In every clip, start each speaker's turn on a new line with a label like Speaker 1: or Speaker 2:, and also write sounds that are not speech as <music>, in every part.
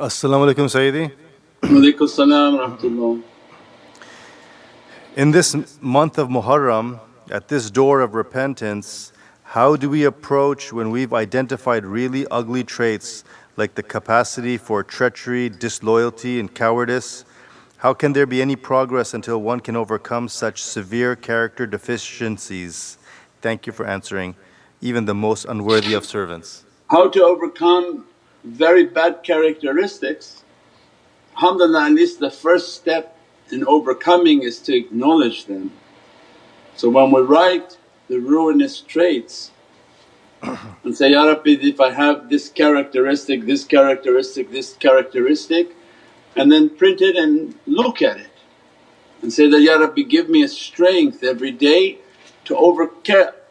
Speaker 1: Assalamu alaikum Sayyidi.
Speaker 2: Walaikum salam rahmatullah.
Speaker 1: In this month of Muharram, at this door of repentance, how do we approach when we've identified really ugly traits like the capacity for treachery, disloyalty, and cowardice? How can there be any progress until one can overcome such severe character deficiencies? Thank you for answering, even the most unworthy of servants.
Speaker 2: How to overcome very bad characteristics? Alhamdulillah, at least the first step in overcoming is to acknowledge them. So when we write the ruinous traits <coughs> and say, Ya Rabbi if I have this characteristic, this characteristic, this characteristic and then print it and look at it and say that, Ya Rabbi give me a strength every day to over,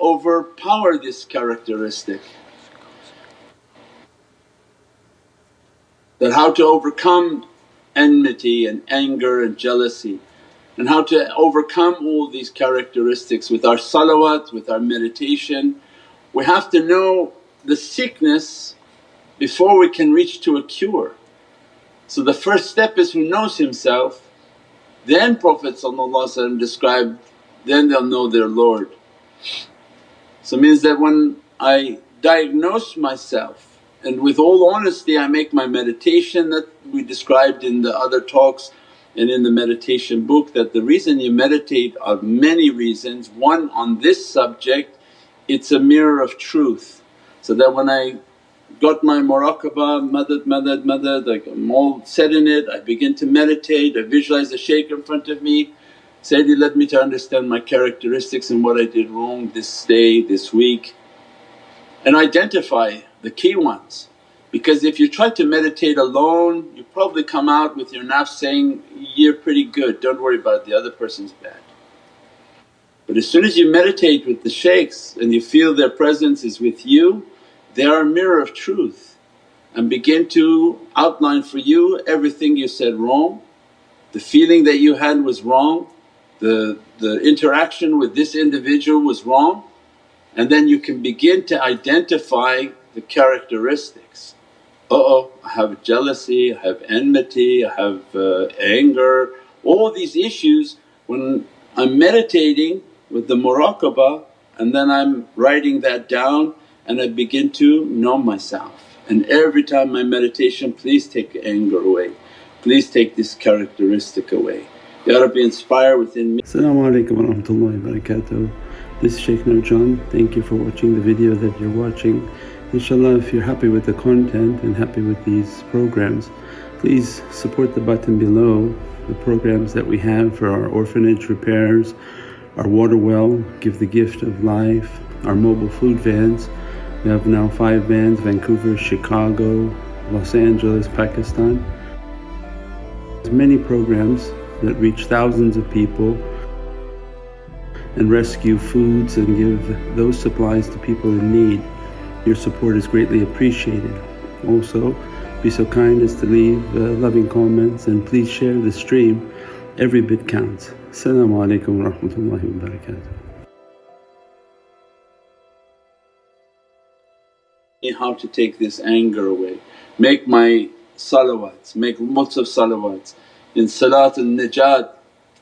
Speaker 2: overpower this characteristic. That how to overcome enmity and anger and jealousy and how to overcome all these characteristics with our salawat, with our meditation. We have to know the sickness before we can reach to a cure. So the first step is who knows himself, then Prophet described, then they'll know their Lord. So means that when I diagnose myself and with all honesty I make my meditation that we described in the other talks and in the meditation book that the reason you meditate are many reasons. One on this subject it's a mirror of truth so that when I got my muraqabah, madad, madad, madad, like I'm all set in it, I begin to meditate, I visualize the shaykh in front of me, Sayyidi led me to understand my characteristics and what I did wrong this day, this week and identify the key ones. Because if you try to meditate alone you probably come out with your nafs saying, you're pretty good, don't worry about it, the other person's bad. But as soon as you meditate with the shaykhs and you feel their presence is with you, they are a mirror of truth and begin to outline for you everything you said wrong, the feeling that you had was wrong, the, the interaction with this individual was wrong. And then you can begin to identify the characteristics. Uh-oh, I have jealousy, I have enmity, I have uh, anger, all these issues when I'm meditating with the muraqabah and then I'm writing that down and I begin to know myself. And every time my meditation, please take anger away, please take this characteristic away. Ya Rabbi inspire within me.
Speaker 3: As-salamu alaykum wa rahmatullahi. This is Shaykh Nurjan, thank you for watching the video that you're watching. Inshallah if you're happy with the content and happy with these programs please support the button below the programs that we have for our orphanage repairs, our water well, Give the Gift of Life, our mobile food vans. We have now 5 vans Vancouver, Chicago, Los Angeles, Pakistan. There's many programs that reach thousands of people and rescue foods and give those supplies to people in need. Your support is greatly appreciated. Also, be so kind as to leave uh, loving comments and please share the stream. Every bit counts. Assalamu alaikum wa rahmatullahi wa barakatuh.
Speaker 2: How to take this anger away. Make my salawats, make lots of salawats. In Salat al-Najat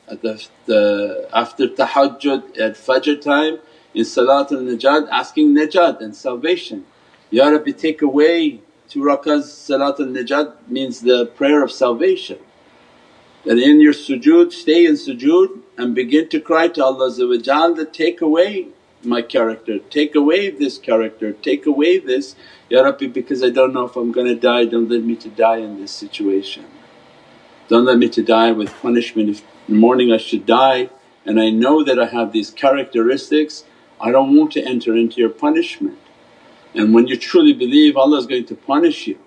Speaker 2: at the, the after tahajjud at fajr time in Salatul Najat asking najat and salvation. Ya Rabbi take away two rakahs Salatul Najat means the prayer of salvation. That in your sujood stay in sujood and begin to cry to Allah that take away my character, take away this character, take away this, Ya Rabbi because I don't know if I'm gonna die don't let me to die in this situation. Don't let me to die with punishment if in the morning I should die and I know that I have these characteristics, I don't want to enter into your punishment. And when you truly believe Allah is going to punish you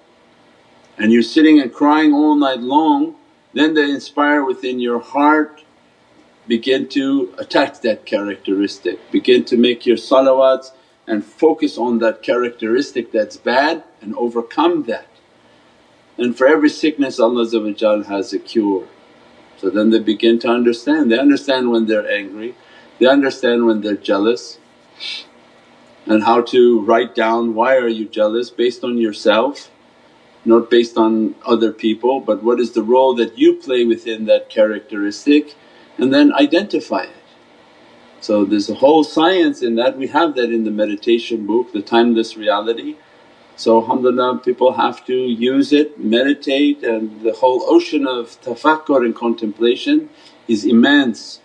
Speaker 2: and you're sitting and crying all night long, then they inspire within your heart begin to attack that characteristic, begin to make your salawats and focus on that characteristic that's bad and overcome that. And for every sickness Allah has a cure. So then they begin to understand, they understand when they're angry, they understand when they're jealous and how to write down why are you jealous based on yourself not based on other people but what is the role that you play within that characteristic and then identify it. So there's a whole science in that, we have that in the meditation book, the timeless reality. So alhamdulillah people have to use it, meditate and the whole ocean of tafakkur and contemplation is immense.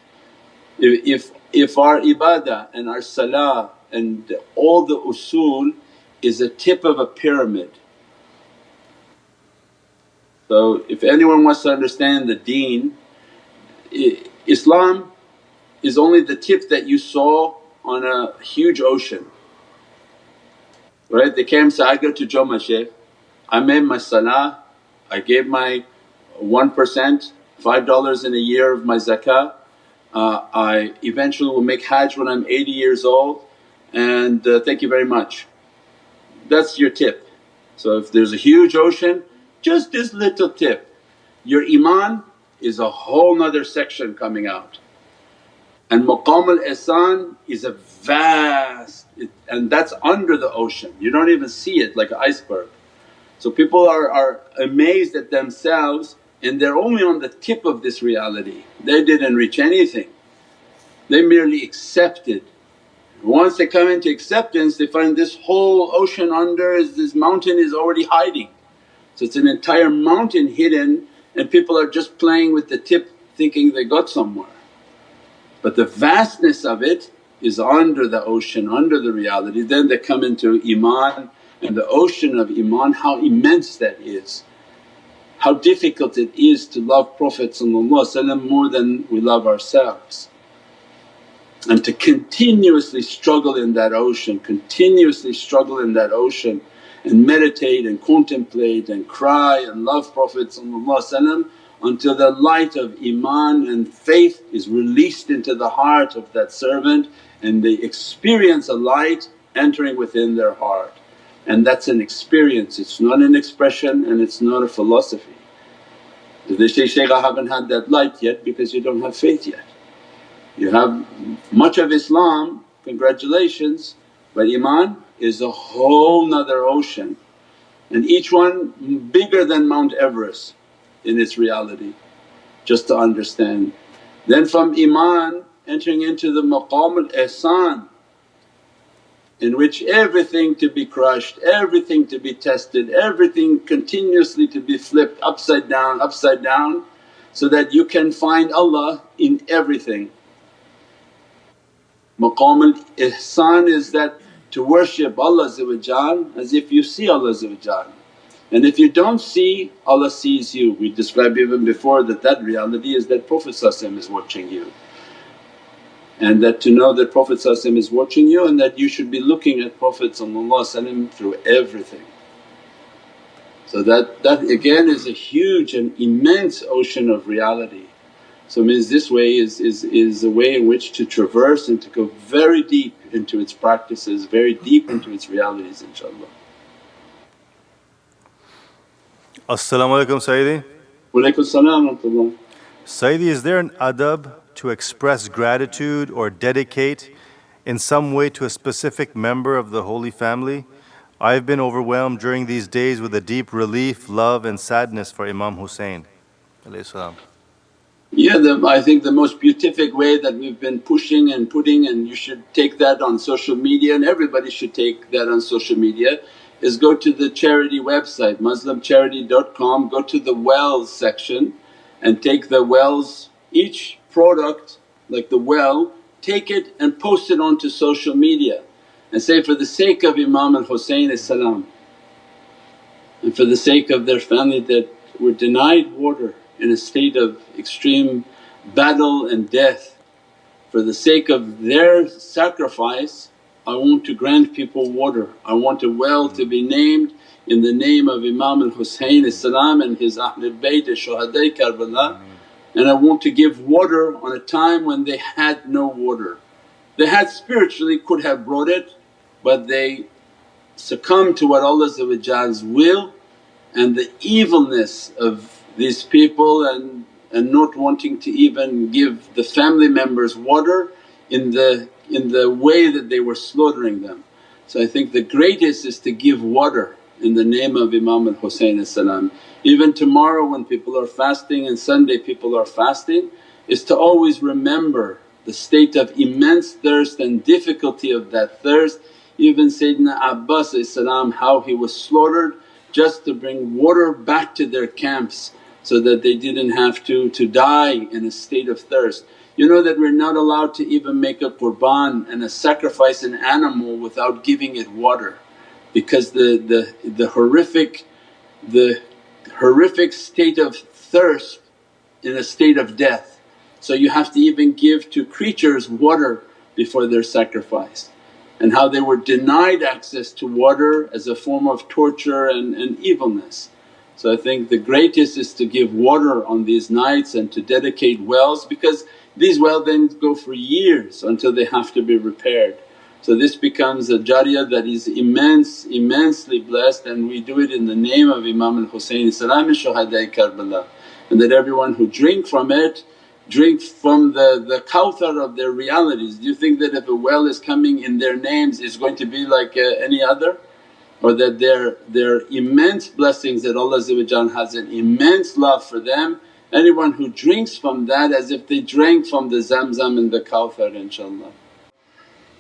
Speaker 2: If, if, if our ibadah and our salah and all the usul is a tip of a pyramid. So if anyone wants to understand the deen, Islam is only the tip that you saw on a huge ocean. Right? They came say, I go to Joma Shaykh, I made my salah, I gave my 1%, $5 in a year of my zakah, uh, I eventually will make hajj when I'm 80 years old and uh, thank you very much. That's your tip. So if there's a huge ocean, just this little tip. Your iman is a whole nother section coming out. And maqam al-ihsan is a vast it, and that's under the ocean, you don't even see it like an iceberg. So people are, are amazed at themselves and they're only on the tip of this reality, they didn't reach anything. They merely accepted. Once they come into acceptance they find this whole ocean under is this mountain is already hiding. So it's an entire mountain hidden and people are just playing with the tip thinking they got somewhere. But the vastness of it is under the ocean, under the reality. Then they come into Iman and the ocean of Iman how immense that is. How difficult it is to love Prophet more than we love ourselves. And to continuously struggle in that ocean, continuously struggle in that ocean and meditate and contemplate and cry and love Prophet until the light of iman and faith is released into the heart of that servant and they experience a light entering within their heart. And that's an experience, it's not an expression and it's not a philosophy. They say, Shaykh I haven't had that light yet because you don't have faith yet. You have much of Islam, congratulations, but Iman is a whole nother ocean and each one bigger than Mount Everest in its reality just to understand. Then from Iman entering into the maqam al-ihsan in which everything to be crushed, everything to be tested, everything continuously to be flipped upside down, upside down so that you can find Allah in everything. Maqam al-ihsan is that to worship Allah as if you see Allah and if you don't see, Allah sees you. We described even before that that reality is that Prophet is watching you and that to know that Prophet is watching you and that you should be looking at Prophet through everything. So that, that again is a huge and immense ocean of reality. So means this way is, is, is a way in which to traverse and to go very deep into its practices, very deep into its realities inshaAllah.
Speaker 1: As-salamu alaykum Sayyidi.
Speaker 2: Walaykum salam
Speaker 1: Sayyidi, is there an adab to express gratitude or dedicate in some way to a specific member of the Holy Family? I've been overwhelmed during these days with a deep relief, love and sadness for Imam Hussein
Speaker 2: yeah, the, I think the most beatific way that we've been pushing and putting and you should take that on social media and everybody should take that on social media is go to the charity website muslimcharity.com, go to the wells section and take the wells, each product like the well take it and post it onto social media and say, for the sake of Imam al-Husayn and for the sake of their family that were denied water in a state of extreme battle and death. For the sake of their sacrifice I want to grant people water, I want a well to be named in the name of Imam al-Husayn and his Ahlul Bayt Shuhada Karbala and I want to give water on a time when they had no water. They had spiritually could have brought it but they succumbed to what Allah's will and the evilness of these people and, and not wanting to even give the family members water in the, in the way that they were slaughtering them. So I think the greatest is to give water in the name of Imam al-Husayn Even tomorrow when people are fasting and Sunday people are fasting is to always remember the state of immense thirst and difficulty of that thirst. Even Sayyidina Abbas how he was slaughtered just to bring water back to their camps so that they didn't have to, to die in a state of thirst. You know that we're not allowed to even make a qurban and a sacrifice an animal without giving it water because the, the, the horrific the horrific state of thirst in a state of death. So you have to even give to creatures water before they're sacrificed and how they were denied access to water as a form of torture and, and evilness. So I think the greatest is to give water on these nights and to dedicate wells because these wells then go for years until they have to be repaired. So this becomes a jariyah that is immense, immensely blessed and we do it in the name of Imam al-Husayn and Shuhada'i Karbala and that everyone who drink from it drink from the, the kawthar of their realities. Do you think that if a well is coming in their names is going to be like uh, any other? Or that their, their immense blessings that Allah has an immense love for them anyone who drinks from that as if they drank from the zamzam and the kawthar inshaAllah.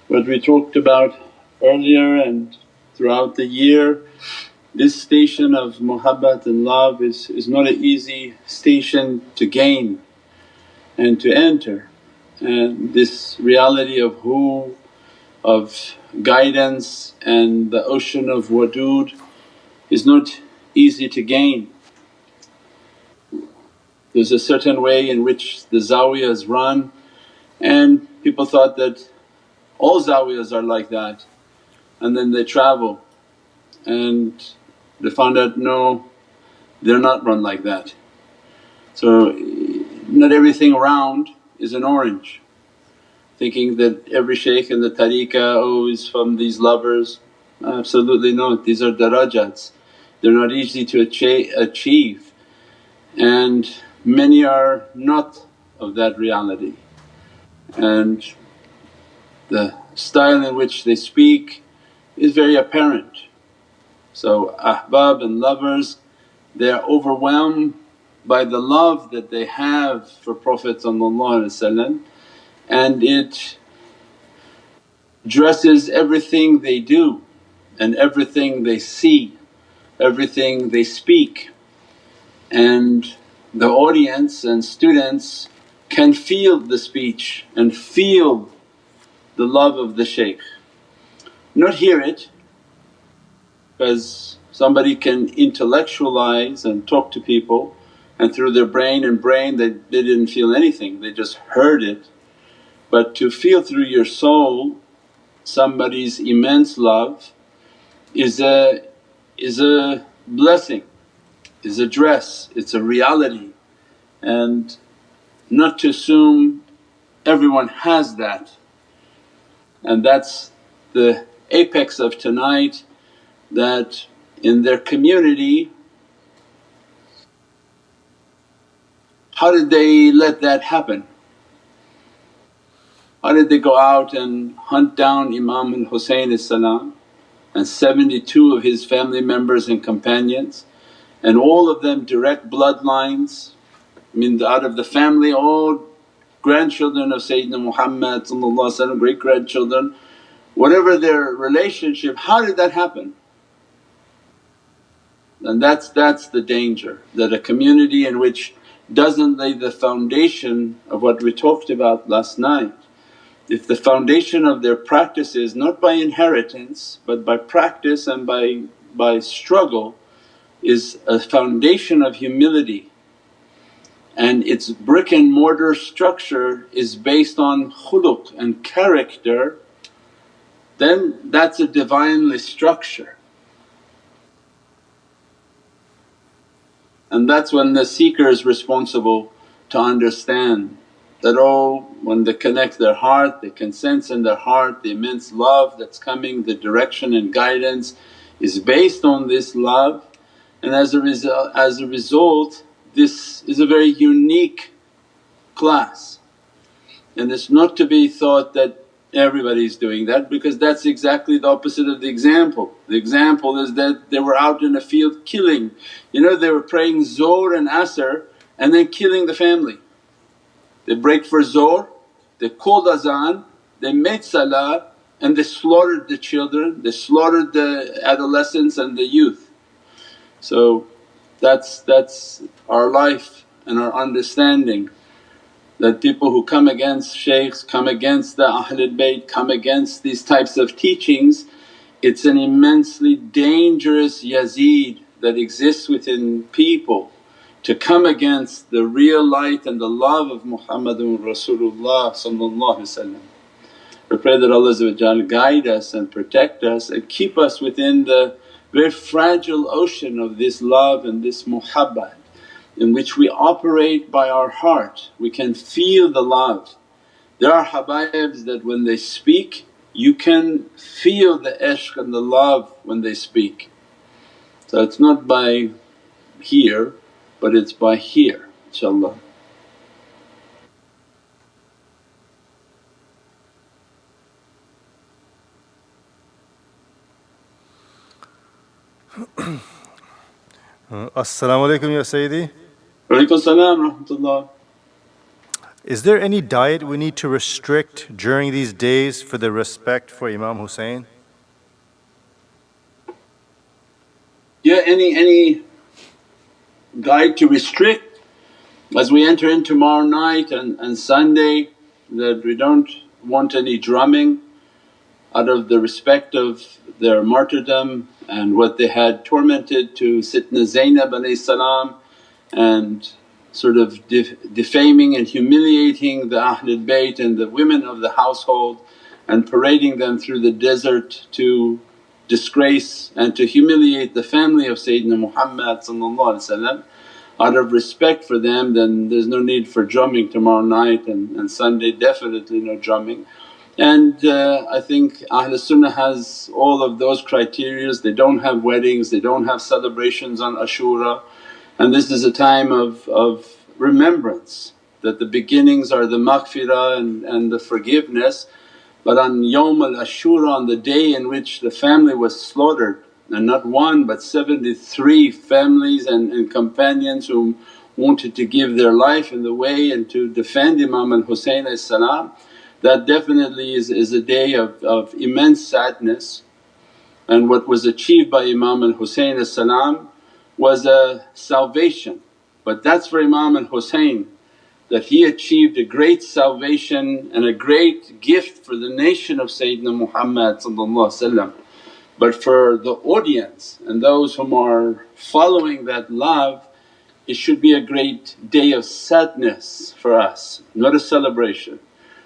Speaker 2: What we talked about earlier and throughout the year, this station of muhabbat and love is, is not an easy station to gain and to enter. And this reality of who, of guidance and the ocean of wadud is not easy to gain. There's a certain way in which the zawiyas run and people thought that all zawiyas are like that. And then they travel. And they found out no they're not run like that. So not everything around is an orange. Thinking that every shaykh in the tariqah oh is from these lovers. Absolutely not, these are darajats, they're not easy to achieve. And many are not of that reality. And the style in which they speak is very apparent. So ahbab and lovers they are overwhelmed by the love that they have for Prophet and it dresses everything they do and everything they see, everything they speak and the audience and students can feel the speech and feel the love of the shaykh. Not hear it because somebody can intellectualize and talk to people and through their brain and brain they, they didn't feel anything, they just heard it. But to feel through your soul somebody's immense love is a, is a blessing is a dress, it's a reality and not to assume everyone has that. And that's the apex of tonight that in their community how did they let that happen? How did they go out and hunt down Imam al-Husayn and 72 of his family members and companions and all of them direct bloodlines, I mean out of the family all grandchildren of Sayyidina Muhammad great grandchildren, whatever their relationship, how did that happen? And that's, that's the danger that a community in which doesn't lay the foundation of what we talked about last night. If the foundation of their practice is not by inheritance but by practice and by, by struggle is a foundation of humility and its brick and mortar structure is based on khuluq and character then that's a Divinely structure. And that's when the seeker is responsible to understand that oh when they connect their heart they can sense in their heart the immense love that's coming, the direction and guidance is based on this love and as a, result, as a result this is a very unique class and it's not to be thought that everybody's doing that because that's exactly the opposite of the example. The example is that they were out in a field killing, you know they were praying Zohr and Asr and then killing the family. They break for Zohr, they called azan, they made salah and they slaughtered the children, they slaughtered the adolescents and the youth. So that's, that's our life and our understanding that people who come against shaykhs, come against the Ahlul Bayt, come against these types of teachings, it's an immensely dangerous Yazid that exists within people to come against the real light and the love of Muhammadun Rasulullah We pray that Allah guide us and protect us and keep us within the very fragile ocean of this love and this muhabbat in which we operate by our heart, we can feel the love. There are habaibs that when they speak you can feel the ishq and the love when they speak. So it's not by here but it's by here inshaAllah. <coughs>
Speaker 1: Uh, As-salamu alaykum ya Sayyidi.
Speaker 2: Walaykum salam rahmatullah.
Speaker 1: Is there any diet we need to restrict during these days for the respect for Imam Hussein?
Speaker 2: Yeah, any any diet to restrict as we enter in tomorrow night and, and Sunday that we don't want any drumming out of the respect of their martyrdom and what they had tormented to Sitna Zainab salam and sort of def defaming and humiliating the Ahlul Bayt and the women of the household and parading them through the desert to disgrace and to humiliate the family of Sayyidina Muhammad out of respect for them then there's no need for drumming tomorrow night and, and Sunday definitely no drumming. And uh, I think Ahlul Sunnah has all of those criterias, they don't have weddings, they don't have celebrations on Ashura and this is a time of, of remembrance that the beginnings are the maghfirah and, and the forgiveness. But on Yawm al Ashura on the day in which the family was slaughtered and not one but 73 families and, and companions who wanted to give their life in the way and to defend Imam al Husayn that definitely is, is a day of, of immense sadness. And what was achieved by Imam al Husayn was a salvation but that's for Imam al Husayn that he achieved a great salvation and a great gift for the nation of Sayyidina Muhammad But for the audience and those whom are following that love it should be a great day of sadness for us, not a celebration.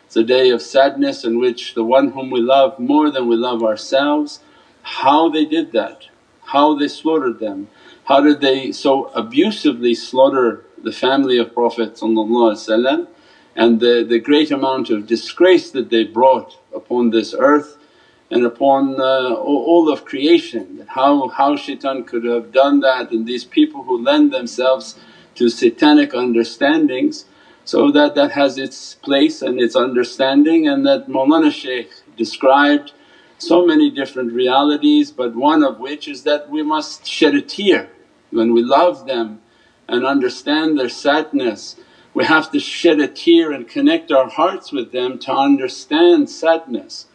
Speaker 2: It's a day of sadness in which the one whom we love more than we love ourselves, how they did that, how they slaughtered them, how did they so abusively slaughter the family of Prophet and the, the great amount of disgrace that they brought upon this earth and upon uh, all of creation? How, how shaitan could have done that and these people who lend themselves to satanic understandings. So that that has its place and its understanding and that Mawlana Shaykh described so many different realities but one of which is that we must shed a tear when we love them and understand their sadness, we have to shed a tear and connect our hearts with them to understand sadness.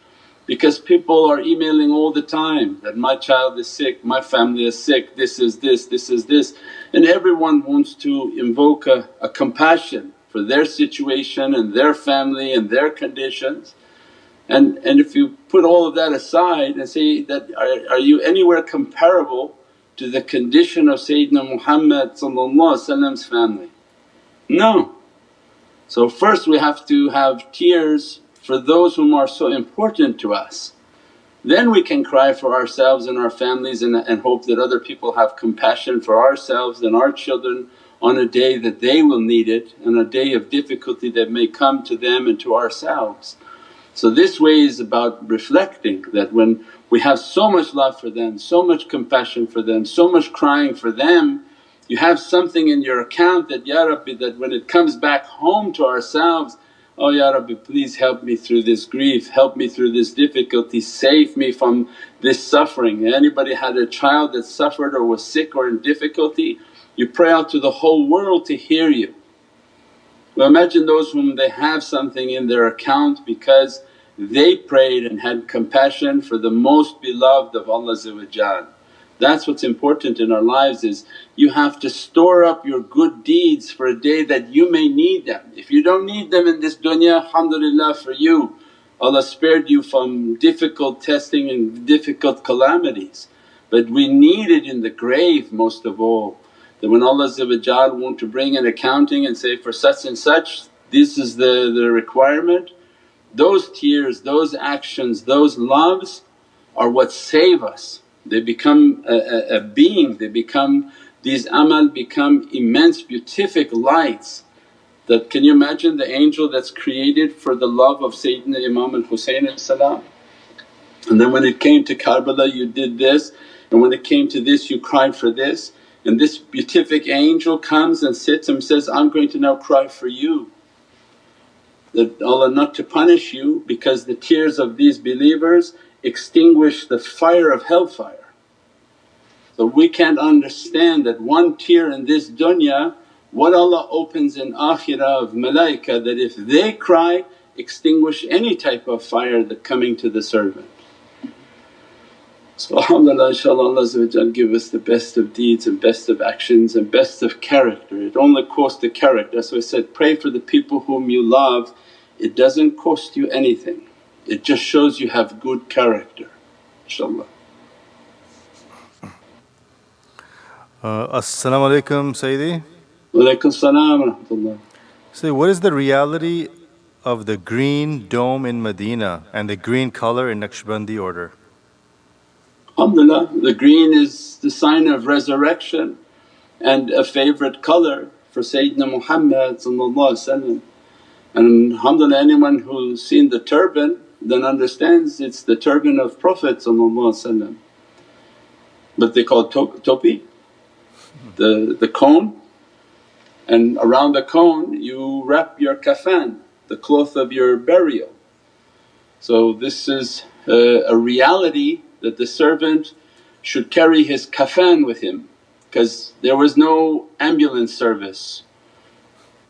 Speaker 2: Because people are emailing all the time that, my child is sick, my family is sick, this is this, this is this and everyone wants to invoke a, a compassion for their situation and their family and their conditions. And, and if you put all of that aside and say that, are, are you anywhere comparable to the condition of Sayyidina Muhammad's family? No. So first we have to have tears for those whom are so important to us. Then we can cry for ourselves and our families and, and hope that other people have compassion for ourselves and our children on a day that they will need it and a day of difficulty that may come to them and to ourselves. So this way is about reflecting that when we have so much love for them, so much compassion for them, so much crying for them, you have something in your account that, Ya Rabbi that when it comes back home to ourselves Oh Ya Rabbi please help me through this grief, help me through this difficulty, save me from this suffering. Anybody had a child that suffered or was sick or in difficulty, you pray out to the whole world to hear you. Well imagine those whom they have something in their account because they prayed and had compassion for the most beloved of Allah that's what's important in our lives is you have to store up your good deeds for a day that you may need them. If you don't need them in this dunya alhamdulillah for you, Allah spared you from difficult testing and difficult calamities. But we need it in the grave most of all that when Allah want to bring an accounting and say, for such and such this is the, the requirement, those tears, those actions, those loves are what save us. They become a, a, a being, they become these amal become immense beatific lights that can you imagine the angel that's created for the love of Sayyidina Imam al-Husayn and then when it came to Karbala you did this. And when it came to this you cried for this. And this beatific angel comes and sits and says, I'm going to now cry for you. That Allah not to punish you because the tears of these believers extinguish the fire of hellfire. So we can't understand that one tear in this dunya what Allah opens in akhirah of malaika that if they cry extinguish any type of fire that coming to the servant. So alhamdulillah inshaAllah Allah give us the best of deeds and best of actions and best of character. It only costs the character. So I said, pray for the people whom you love, it doesn't cost you anything. It just shows you have good character inshaAllah.
Speaker 1: Uh, As-salamu alaykum Sayyidi.
Speaker 2: Walaykum salam
Speaker 1: Say, what is the reality of the green dome in Medina and the green color in Naqshbandi order?
Speaker 2: Alhamdulillah, the green is the sign of resurrection and a favourite colour for Sayyidina Muhammad and alhamdulillah anyone who's seen the turban then understands it's the turban of Prophet but they call it topi, the, the cone. And around the cone you wrap your kafan, the cloth of your burial. So this is a, a reality that the servant should carry his kafan with him because there was no ambulance service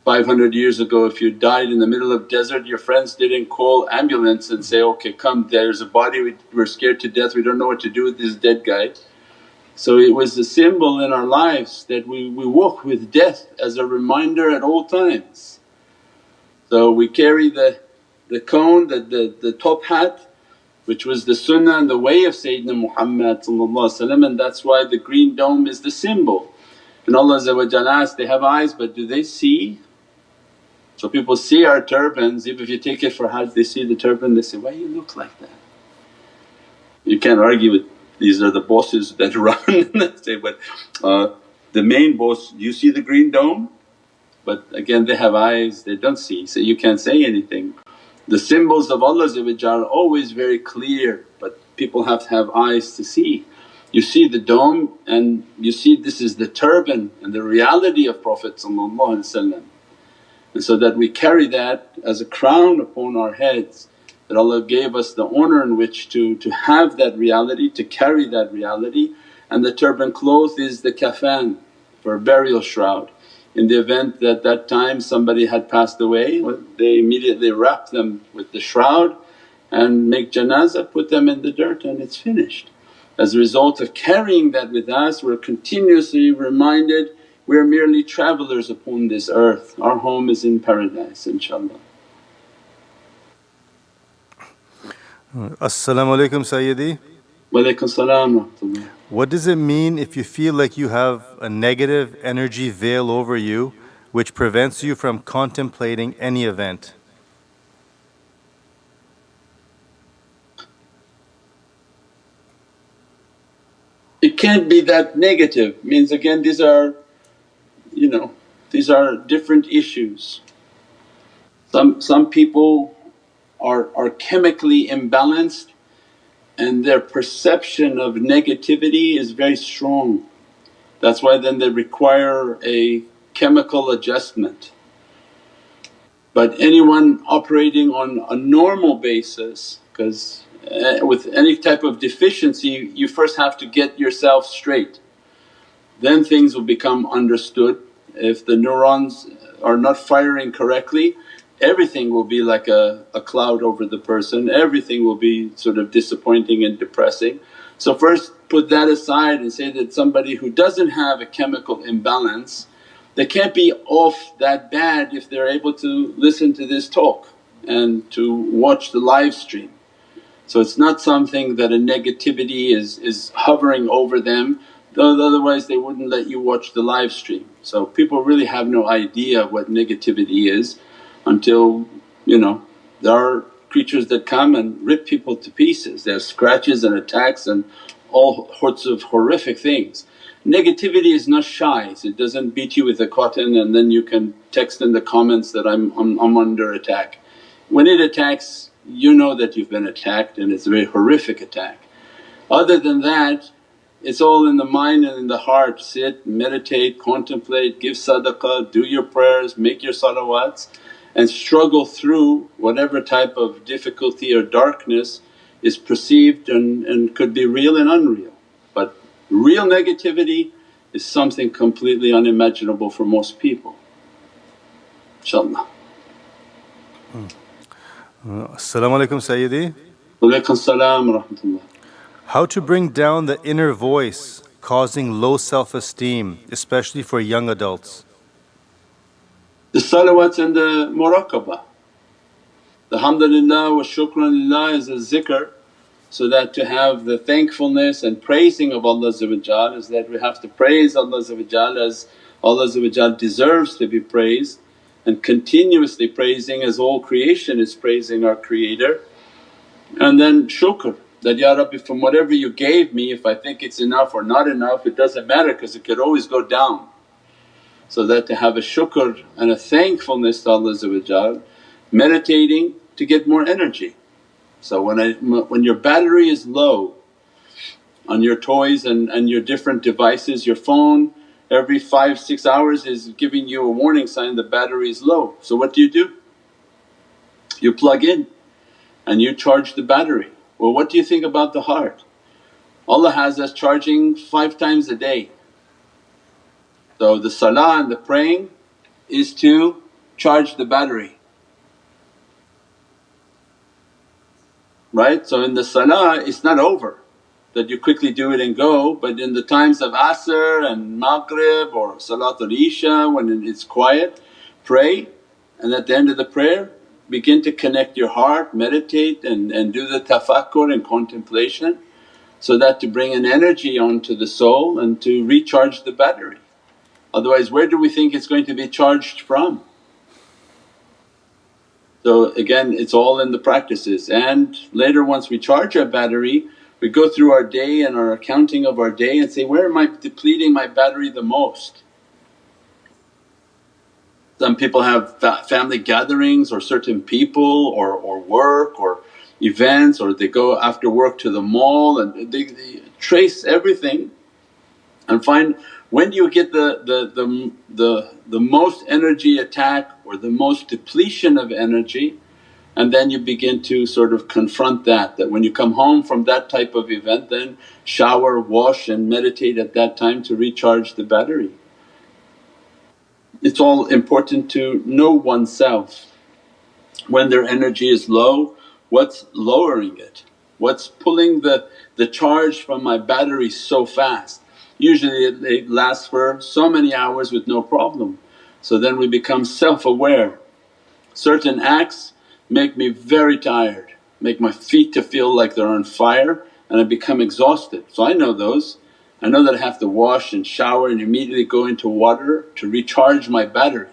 Speaker 2: 500 years ago if you died in the middle of desert your friends didn't call ambulance and say, okay come there's a body we, we're scared to death we don't know what to do with this dead guy. So it was a symbol in our lives that we, we walk with death as a reminder at all times. So we carry the, the cone, the, the, the top hat which was the sunnah and the way of Sayyidina Muhammad and that's why the green dome is the symbol. And Allah asked, they have eyes but do they see? So people see our turbans, even if you take it for Hajj they see the turban they say, why you look like that? You can't argue with these are the bosses that <laughs> run say, but uh, the main boss, you see the green dome? But again they have eyes, they don't see so you can't say anything. The symbols of Allah are always very clear but people have to have eyes to see. You see the dome and you see this is the turban and the reality of Prophet and so that we carry that as a crown upon our heads that Allah gave us the honour in which to, to have that reality, to carry that reality and the turban cloth is the kafan for burial shroud. In the event that that time somebody had passed away they immediately wrap them with the shroud and make janazah, put them in the dirt and it's finished. As a result of carrying that with us we're continuously reminded we are merely travellers upon this earth, our home is in paradise inshaAllah.
Speaker 1: As-salamu alaykum Sayyidi.
Speaker 2: Walaykum salam
Speaker 1: What does it mean if you feel like you have a negative energy veil over you which prevents you from contemplating any event?
Speaker 2: It can't be that negative, means again these are you know these are different issues. Some, some people are, are chemically imbalanced and their perception of negativity is very strong. That's why then they require a chemical adjustment. But anyone operating on a normal basis because uh, with any type of deficiency you first have to get yourself straight. Then things will become understood. If the neurons are not firing correctly everything will be like a, a cloud over the person, everything will be sort of disappointing and depressing. So first put that aside and say that somebody who doesn't have a chemical imbalance they can't be off that bad if they're able to listen to this talk and to watch the live stream. So it's not something that a negativity is, is hovering over them otherwise they wouldn't let you watch the live stream. So people really have no idea what negativity is until you know there are creatures that come and rip people to pieces. Have scratches and attacks and all sorts of horrific things. Negativity is not shy, so it doesn't beat you with a cotton and then you can text in the comments that I'm, I'm, I'm under attack. When it attacks you know that you've been attacked and it's a very horrific attack. Other than that it's all in the mind and in the heart, sit, meditate, contemplate, give sadaqah, do your prayers, make your salawats and struggle through whatever type of difficulty or darkness is perceived and, and could be real and unreal. But real negativity is something completely unimaginable for most people, inshaAllah.
Speaker 1: Uh, As-salamu alaykum Sayyidi.
Speaker 2: Walaykum salam wa rahmatullah.
Speaker 1: How to bring down the inner voice causing low self-esteem, especially for young adults?
Speaker 2: The salawats and the muraqabah. The hamdulillah wa shukranillah is a zikr so that to have the thankfulness and praising of Allah is that we have to praise Allah as Allah deserves to be praised and continuously praising as all creation is praising our Creator. And then shukr that, Ya Rabbi from whatever you gave me if I think it's enough or not enough it doesn't matter because it could always go down. So that to have a shukr and a thankfulness to Allah meditating to get more energy. So when, I, when your battery is low on your toys and, and your different devices, your phone every 5, 6 hours is giving you a warning sign the battery is low. So what do you do? You plug in and you charge the battery. Well what do you think about the heart? Allah has us charging five times a day so the salah and the praying is to charge the battery. Right? So in the salah it's not over that you quickly do it and go but in the times of asr and maghrib or salatul isha when it's quiet pray and at the end of the prayer begin to connect your heart, meditate and, and do the tafakkur and contemplation so that to bring an energy onto the soul and to recharge the battery. Otherwise where do we think it's going to be charged from? So again it's all in the practices and later once we charge our battery we go through our day and our accounting of our day and say, where am I depleting my battery the most? Some people have family gatherings or certain people or, or work or events or they go after work to the mall and they, they trace everything and find when do you get the, the, the, the, the most energy attack or the most depletion of energy and then you begin to sort of confront that, that when you come home from that type of event then shower, wash and meditate at that time to recharge the battery. It's all important to know oneself when their energy is low what's lowering it, what's pulling the, the charge from my battery so fast. Usually it, it lasts for so many hours with no problem. So then we become self-aware. Certain acts make me very tired, make my feet to feel like they're on fire and I become exhausted. So I know those. I know that I have to wash and shower and immediately go into water to recharge my battery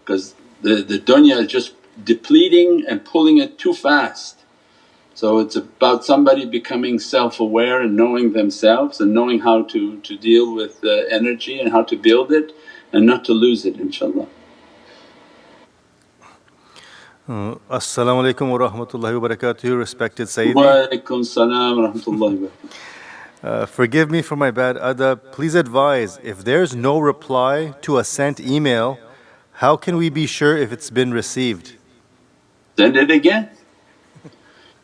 Speaker 2: because the, the dunya is just depleting and pulling it too fast. So it's about somebody becoming self-aware and knowing themselves and knowing how to, to deal with the energy and how to build it and not to lose it inshaAllah.
Speaker 1: Uh, As-salamu alaykum wa rahmatullahi wa barakatuh, respected Sayyidi.
Speaker 2: Wa alaykum salam wa rahmatullahi wa <laughs>
Speaker 1: uh, Forgive me for my bad adab. Please advise if there's no reply to a sent email, how can we be sure if it's been received?
Speaker 2: Send it again.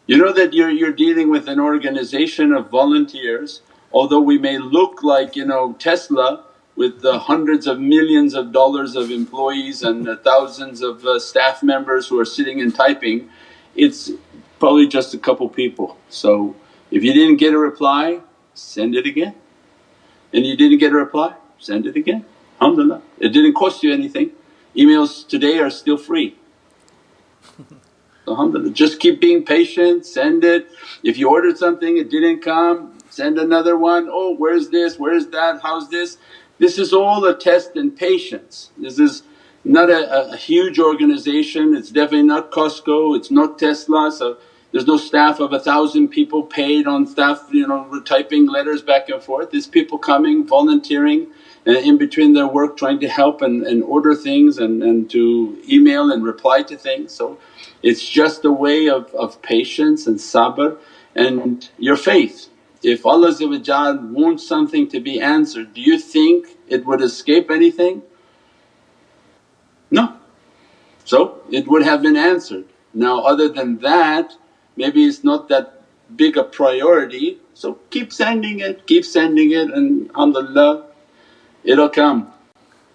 Speaker 2: You know that you're, you're dealing with an organization of volunteers although we may look like you know Tesla with the hundreds of millions of dollars of employees and thousands of uh, staff members who are sitting and typing, it's probably just a couple people. So if you didn't get a reply, send it again. And you didn't get a reply, send it again. Alhamdulillah, it didn't cost you anything. Emails today are still free. <laughs> Alhamdulillah, just keep being patient, send it. If you ordered something it didn't come, send another one, oh where's this, where's that, how's this? This is all a test in patience. This is not a, a, huge organization, it's definitely not Costco, it's not Tesla so there's no staff of a thousand people paid on staff you know typing letters back and forth. There's people coming, volunteering uh, in between their work trying to help and, and order things and, and to email and reply to things. So it's just a way of, of patience and sabr and your faith. If Allah wants something to be answered, do you think it would escape anything? No. So it would have been answered. Now other than that maybe it's not that big a priority so keep sending it, keep sending it and alhamdulillah it'll come.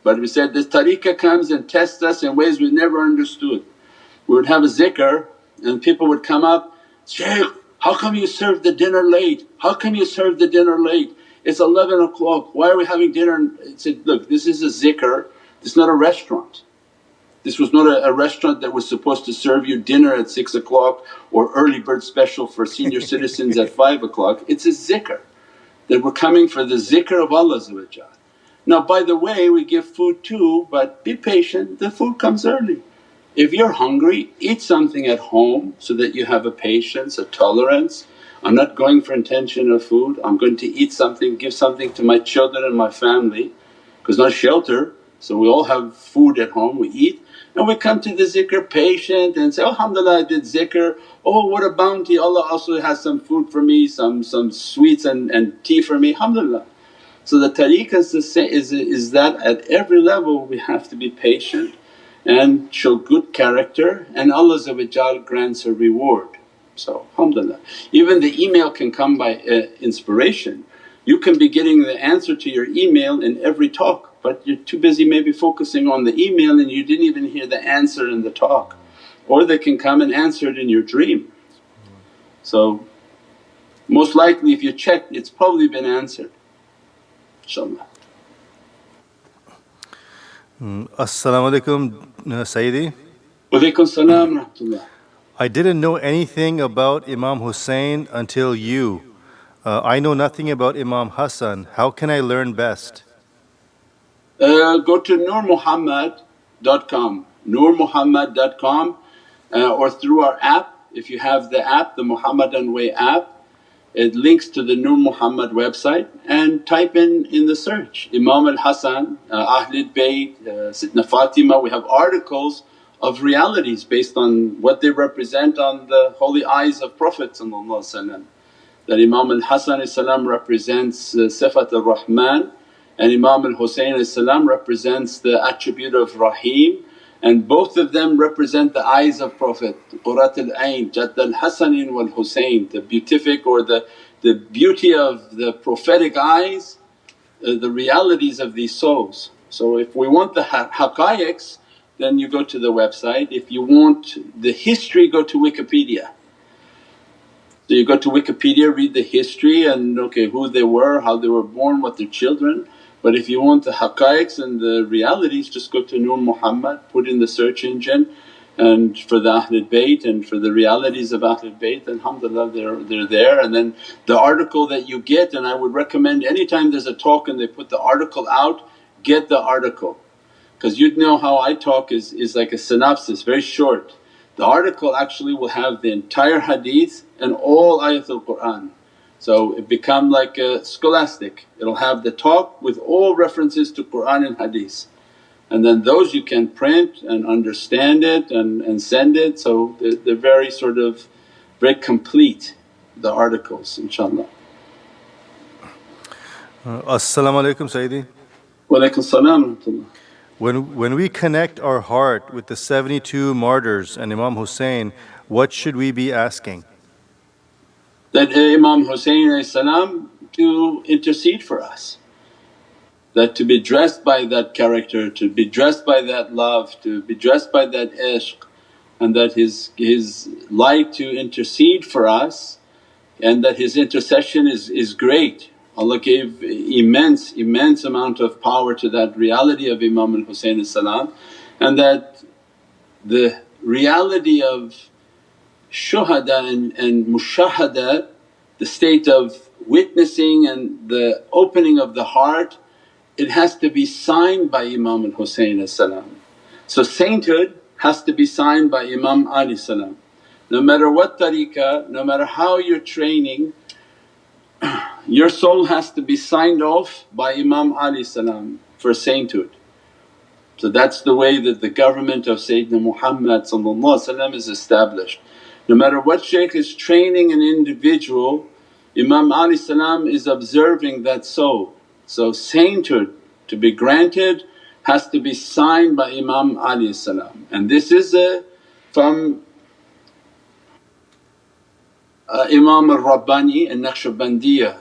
Speaker 2: But we said this tariqah comes and tests us in ways we never understood. We would have a zikr and people would come up, Shaykh how come you serve the dinner late? How come you serve the dinner late? It's 11 o'clock, why are we having dinner? I said, look this is a zikr, is not a restaurant. This was not a, a, restaurant that was supposed to serve you dinner at 6 o'clock or early bird special for senior <laughs> citizens at 5 o'clock. It's a zikr. That we're coming for the zikr of Allah Now by the way we give food too but be patient, the food comes early. If you're hungry eat something at home so that you have a patience, a tolerance. I'm not going for intention of food, I'm going to eat something, give something to my children and my family. Because not shelter so we all have food at home, we eat and we come to the zikr patient and say, alhamdulillah I did zikr, oh what a bounty Allah also has some food for me, some, some sweets and, and tea for me, alhamdulillah. So the tariqah is, the same, is, is that at every level we have to be patient and show good character and Allah grants a reward. So alhamdulillah. Even the email can come by uh, inspiration. You can be getting the answer to your email in every talk but you're too busy maybe focusing on the email and you didn't even hear the answer in the talk. Or they can come and answer it in your dream. So most likely if you check it's probably been answered inshaAllah.
Speaker 1: Mm, As-salamu alaykum uh, Sayyidi.
Speaker 2: Walaykum salam rahmatullah.
Speaker 1: I didn't know anything about Imam Hussein until you. Uh, I know nothing about Imam Hassan. How can I learn best?
Speaker 2: Uh, go to nurmuhammad.com, nurmuhammad.com uh, or through our app. If you have the app, the Muhammadan Way app, it links to the Nur Muhammad website and type in in the search Imam al-Hasan, uh, Ahlul Bayt, uh, Sidna Fatima. We have articles of realities based on what they represent on the holy eyes of Prophet that Imam al-Hasan represents uh, Sifat al-Rahman and Imam al-Husayn represents the attribute of Rahim and both of them represent the eyes of Prophet Qurat al-Ain, Jadd al-Hasanin wal Husayn, the beatific or the, the beauty of the prophetic eyes, uh, the realities of these souls. So if we want the haqqaiqs then you go to the website, if you want the history go to Wikipedia. So you go to Wikipedia, read the history and okay who they were, how they were born, what their children but if you want the haqqaiqs and the realities just go to Nur Muhammad, put in the search engine and for the Ahlul Bayt and for the realities of Ahlul Bayt alhamdulillah they're, they're there. And then the article that you get and I would recommend anytime there's a talk and they put the article out, get the article. Because you'd know how I talk is, is like a synopsis, very short. The article actually will have the entire hadith and all ayatul Qur'an. So it become like a scholastic, it'll have the talk with all references to Qur'an and Hadith. And then those you can print and understand it and, and send it so they're, they're very sort of very complete the articles inshaAllah.
Speaker 1: Uh, As-salamu alaykum Sayyidi.
Speaker 2: Wa alaykum salam
Speaker 1: When, when we connect our heart with the 72 martyrs and Imam Hussein, what should we be asking?
Speaker 2: That Imam Hussein salam to intercede for us. That to be dressed by that character, to be dressed by that love, to be dressed by that ishq and that his, his light to intercede for us and that his intercession is, is great. Allah gave immense, immense amount of power to that reality of Imam al salam and that the reality of shuhada and, and mushahada, the state of witnessing and the opening of the heart, it has to be signed by Imam al Husayn. So sainthood has to be signed by Imam Ali salam. No matter what tariqah, no matter how you're training, <clears throat> your soul has to be signed off by Imam Ali salam for sainthood. So that's the way that the government of Sayyidina Muhammad is established. No matter what shaykh is training an individual, Imam Ali salam is observing that soul. So sainthood to be granted has to be signed by Imam Ali salam and this is a, from uh, Imam al-Rabbani and Naqshbandiyah.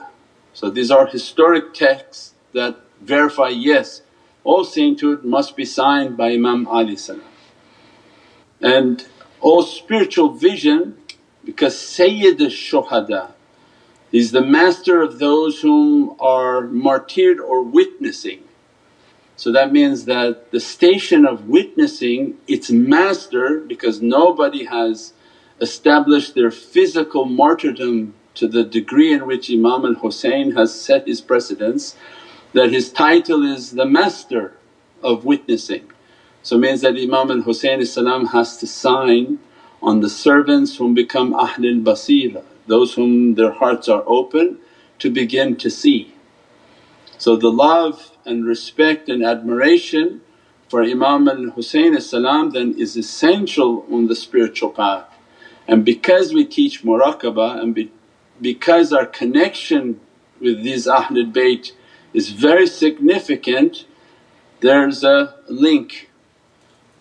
Speaker 2: So these are historic texts that verify yes all sainthood must be signed by Imam Ali salam. And all spiritual vision because Sayyid al-Shuhada is the master of those whom are martyred or witnessing. So that means that the station of witnessing its master because nobody has established their physical martyrdom to the degree in which Imam al Hussein has set his precedence that his title is the master of witnessing. So means that Imam al Hussein has to sign on the servants whom become Ahlul Basira, those whom their hearts are open to begin to see. So the love and respect and admiration for Imam al Hussein then is essential on the spiritual path. And because we teach muraqabah and be, because our connection with these Ahlul Bayt is very significant, there's a link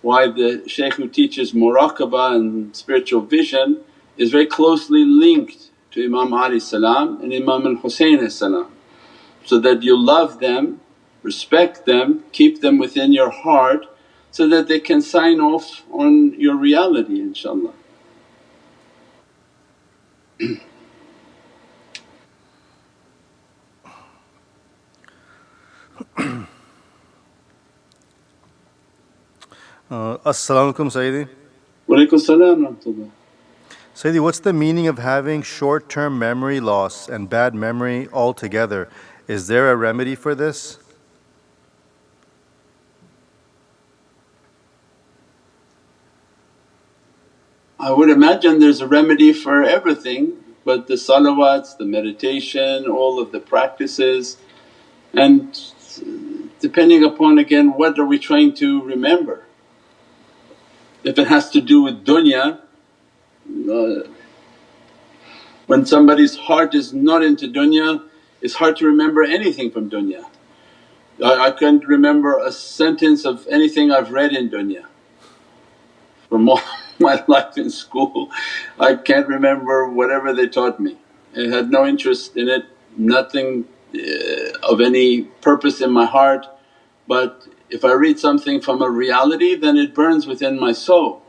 Speaker 2: why the shaykh who teaches muraqabah and spiritual vision is very closely linked to Imam Ali salam and Imam al Husayn salam. So that you love them, respect them, keep them within your heart so that they can sign off on your reality inshaAllah. <clears throat>
Speaker 1: Uh, As-salamu alaykum Sayyidi.
Speaker 2: Walaikum salam
Speaker 1: Sayyidi, what's the meaning of having short-term memory loss and bad memory altogether? Is there a remedy for this?
Speaker 2: I would imagine there's a remedy for everything but the salawats, the meditation, all of the practices and depending upon again what are we trying to remember. If it has to do with dunya, uh, when somebody's heart is not into dunya it's hard to remember anything from dunya. I, I can't remember a sentence of anything I've read in dunya from all <laughs> my life in school. I can't remember whatever they taught me. I had no interest in it, nothing uh, of any purpose in my heart but if I read something from a reality then it burns within my soul.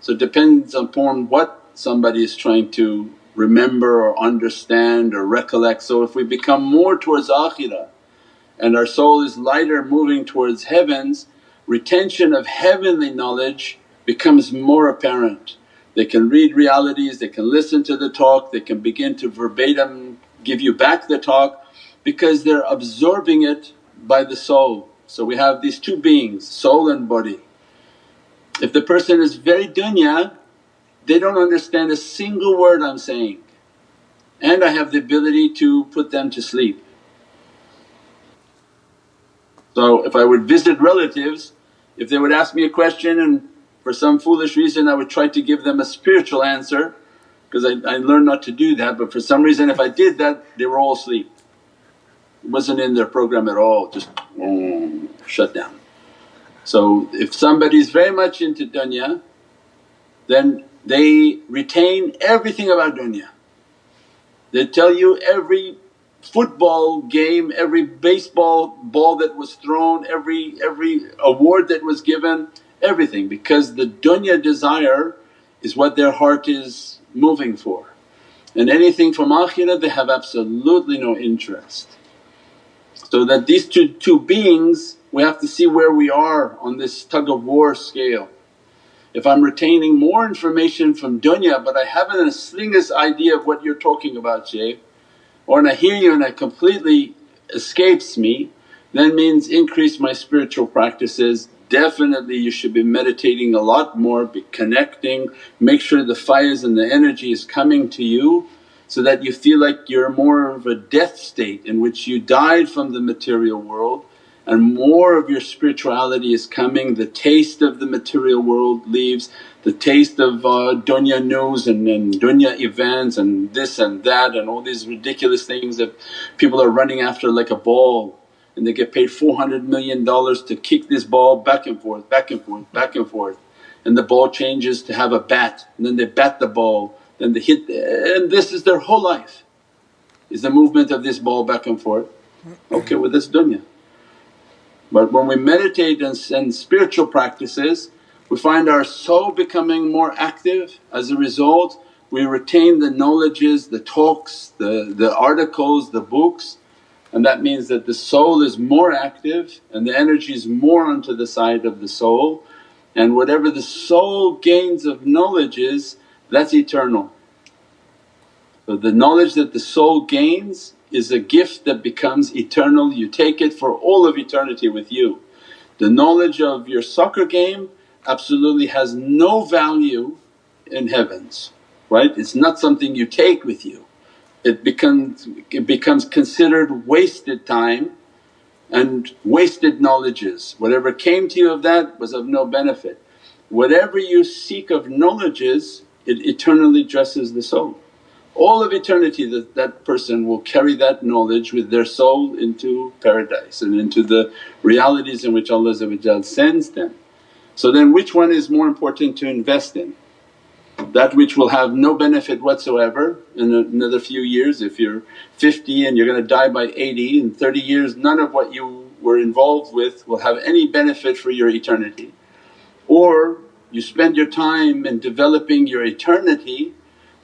Speaker 2: So it depends upon what somebody is trying to remember or understand or recollect. So if we become more towards akhirah and our soul is lighter moving towards heavens, retention of heavenly knowledge becomes more apparent. They can read realities, they can listen to the talk, they can begin to verbatim give you back the talk because they're absorbing it by the soul. So we have these two beings, soul and body. If the person is very dunya, they don't understand a single word I'm saying and I have the ability to put them to sleep. So if I would visit relatives, if they would ask me a question and for some foolish reason I would try to give them a spiritual answer because I, I learned not to do that but for some reason if I did that they were all asleep. Wasn't in their program at all, just mm, shut down. So if somebody is very much into dunya then they retain everything about dunya. They tell you every football game, every baseball ball that was thrown, every, every award that was given, everything because the dunya desire is what their heart is moving for. And anything from akhirah they have absolutely no interest. So that these two, two beings we have to see where we are on this tug of war scale. If I'm retaining more information from dunya but I haven't a slightest idea of what you're talking about Shaykh or and I hear you and it completely escapes me then means increase my spiritual practices. Definitely you should be meditating a lot more, be connecting, make sure the fires and the energy is coming to you so that you feel like you're more of a death state in which you died from the material world and more of your spirituality is coming, the taste of the material world leaves, the taste of uh, dunya news and, and dunya events and this and that and all these ridiculous things that people are running after like a ball and they get paid 400 million dollars to kick this ball back and forth, back and forth, back and forth. And the ball changes to have a bat and then they bat the ball, then they hit and this is their whole life is the movement of this ball back and forth. Okay with this dunya. But when we meditate and, and spiritual practices we find our soul becoming more active as a result we retain the knowledges, the talks, the, the articles, the books and that means that the soul is more active and the energy is more onto the side of the soul and whatever the soul gains of knowledge is that's eternal. So the knowledge that the soul gains is a gift that becomes eternal, you take it for all of eternity with you. The knowledge of your soccer game absolutely has no value in heavens, right? It's not something you take with you. It becomes, it becomes considered wasted time and wasted knowledges. Whatever came to you of that was of no benefit. Whatever you seek of knowledges it eternally dresses the soul all of eternity that that person will carry that knowledge with their soul into paradise and into the realities in which Allah sends them. So then which one is more important to invest in? That which will have no benefit whatsoever in another few years if you're 50 and you're going to die by 80 in 30 years none of what you were involved with will have any benefit for your eternity. Or you spend your time in developing your eternity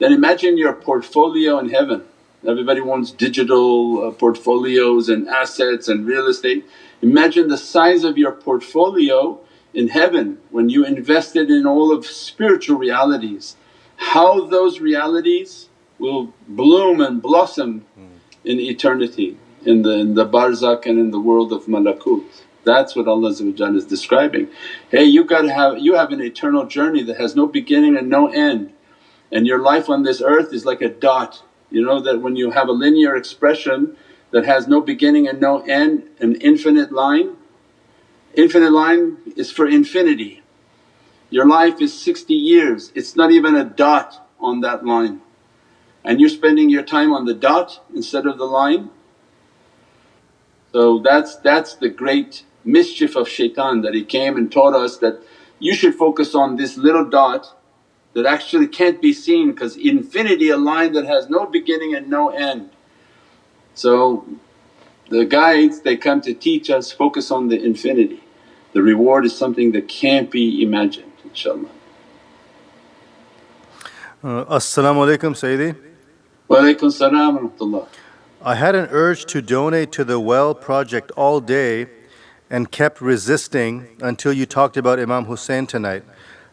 Speaker 2: then imagine your portfolio in heaven. Everybody wants digital uh, portfolios and assets and real estate. Imagine the size of your portfolio in heaven when you invested in all of spiritual realities, how those realities will bloom and blossom in eternity in the, in the barzakh and in the world of malakut. That's what Allah is describing. Hey you gotta have, you have an eternal journey that has no beginning and no end and your life on this earth is like a dot. You know that when you have a linear expression that has no beginning and no end, an infinite line, infinite line is for infinity. Your life is 60 years, it's not even a dot on that line and you're spending your time on the dot instead of the line. So that's, that's the great mischief of shaitan that he came and taught us that you should focus on this little dot that actually can't be seen because infinity a line that has no beginning and no end. So the guides they come to teach us focus on the infinity. The reward is something that can't be imagined inshaAllah.
Speaker 1: Uh, As-salamu alaykum Sayyidi.
Speaker 2: Wa alaykum salam wa rahmatullah.
Speaker 1: I had an urge to donate to the well project all day and kept resisting until you talked about Imam Hussein tonight.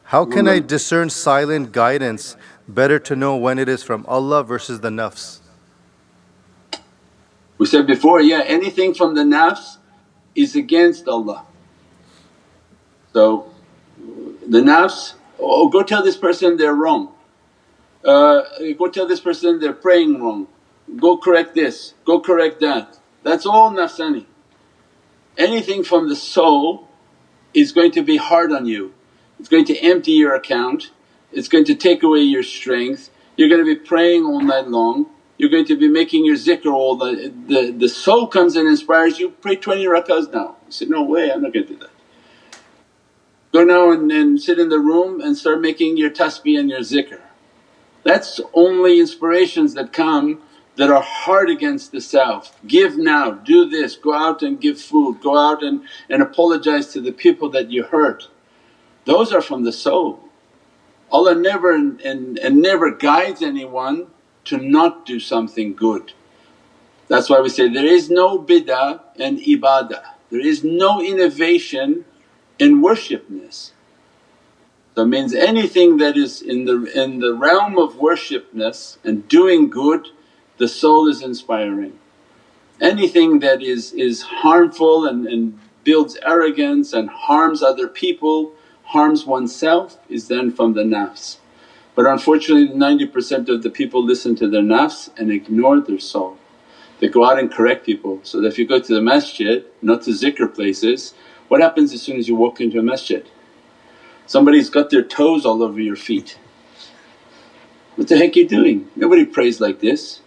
Speaker 1: How can I discern silent guidance better to know when it is from Allah versus the nafs?
Speaker 2: We said before, yeah, anything from the nafs is against Allah. So the nafs, oh go tell this person they're wrong, uh, go tell this person they're praying wrong, go correct this, go correct that. That's all nafsani. Anything from the soul is going to be hard on you it's going to empty your account, it's going to take away your strength, you're going to be praying all night long, you're going to be making your zikr all the, the, the soul comes and inspires you, pray 20 rakahs now. You say, no way I'm not going to do that. go now and, and sit in the room and start making your tasbih and your zikr. That's only inspirations that come that are hard against the self. Give now, do this, go out and give food, go out and, and apologize to the people that you hurt. Those are from the soul. Allah never and, and, never guides anyone to not do something good. That's why we say there is no bid'ah and ibadah, there is no innovation in worshipness. So it means anything that is in the, in the realm of worshipness and doing good the soul is inspiring. Anything that is, is harmful and, and builds arrogance and harms other people, harms oneself is then from the nafs. But unfortunately 90% of the people listen to their nafs and ignore their soul. They go out and correct people. So that if you go to the masjid, not to zikr places, what happens as soon as you walk into a masjid? Somebody's got their toes all over your feet. What the heck are you doing? Nobody prays like this.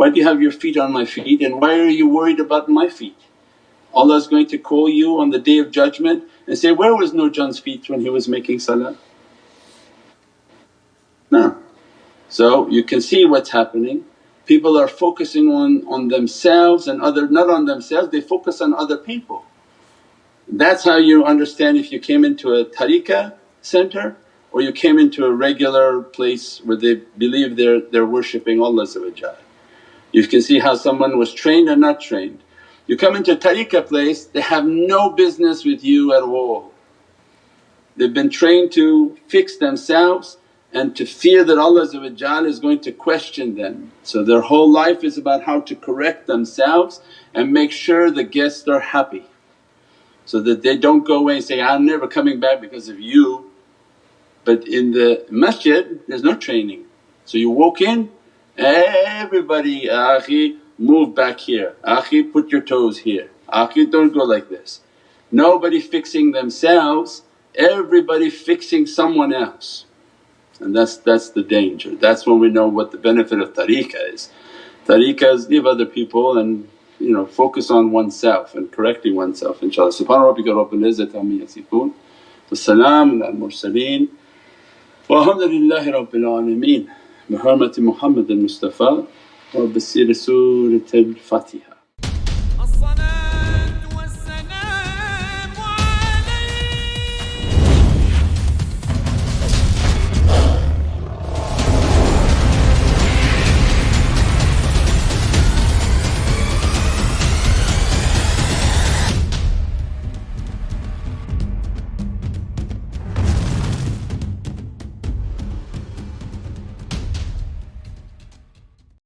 Speaker 2: Why do you have your feet on my feet and why are you worried about my feet? Allah is going to call you on the Day of Judgment and say, where was Nurjan's feet when he was making salah? No. So you can see what's happening. People are focusing on, on themselves and other… not on themselves, they focus on other people. That's how you understand if you came into a tariqah center or you came into a regular place where they believe they're, they're worshipping Allah You can see how someone was trained or not trained. You come into a tariqah place, they have no business with you at all. They've been trained to fix themselves and to fear that Allah is going to question them. So their whole life is about how to correct themselves and make sure the guests are happy so that they don't go away and say, I'm never coming back because of you. But in the masjid there's no training. So you walk in, everybody, akhi move back here, akhi put your toes here, akhi don't go like this. Nobody fixing themselves, everybody fixing someone else. And that's, that's the danger. That's when we know what the benefit of tariqah is. Tariqah is leave other people and you know focus on oneself and correcting oneself inshaAllah. Subhana rabbika rabbil izzati amma yasifoon wa salaamun al mursaleen walhamdulillahi rabbil alameen bi hurmati Muhammad al Mustafa wa